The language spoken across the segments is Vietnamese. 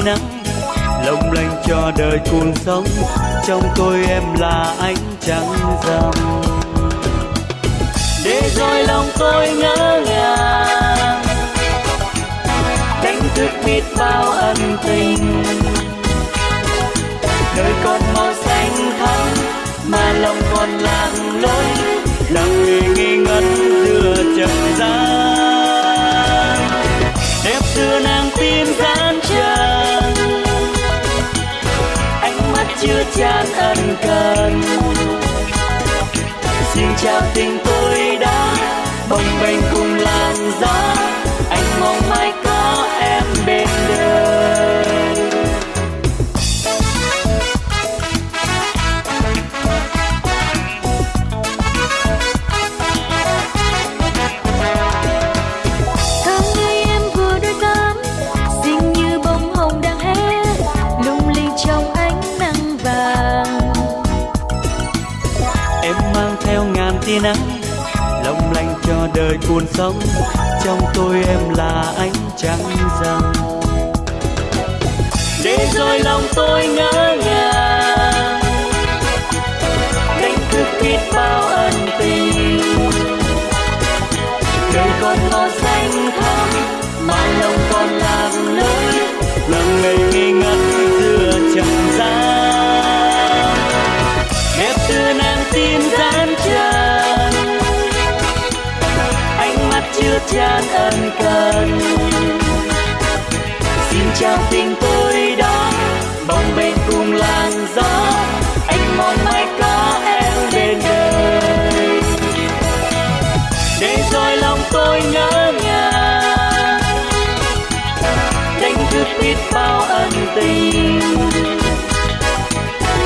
tia nắng. Lộng lành cho đời cuồng sống, trong tôi em là ánh trăng rằm. Để rồi lòng tôi ngỡ ngàng. Đánh thức biết bao ân tình. Đời còn màu xanh thắm, mà lòng còn lạc lối lặng người nghi ngẩn chưa chan ân cần. Xin chào tình tôi. Tia nắng. Long lanh cho đời cuốn sống, trong tôi em là ánh trăng rằm. Để rồi lòng tôi ngỡ ngàng. Đánh thức biết bao chan ân cần. Xin chào tình tôi đó, bồng bềnh cùng làn gió, anh mong mai có em bên đời. Để rồi lòng tôi nhớ ngàng đánh thức biết bao ân tình.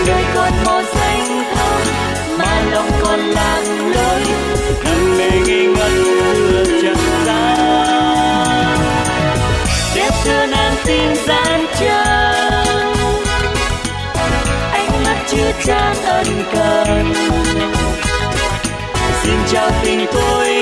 Đời con mong gian ân cần xin chào tình tôi